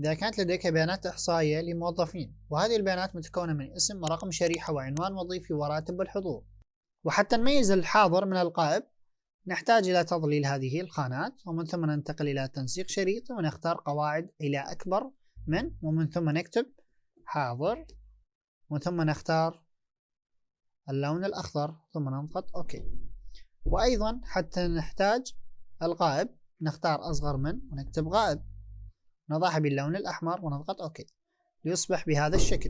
إذا كانت لديك بيانات إحصائية لموظفين وهذه البيانات متكونة من اسم ورقم شريحة وعنوان وظيفي وراتب الحضور وحتى نميز الحاضر من الغائب نحتاج إلى تظليل هذه الخانات ومن ثم ننتقل إلى تنسيق شريطي ونختار قواعد إلى أكبر من ومن ثم نكتب حاضر ومن ثم نختار اللون الأخضر ثم نضغط أوكي. وأيضا حتى نحتاج الغائب نختار أصغر من ونكتب غائب. نضعها باللون الأحمر ونضغط أوكي ليصبح بهذا الشكل.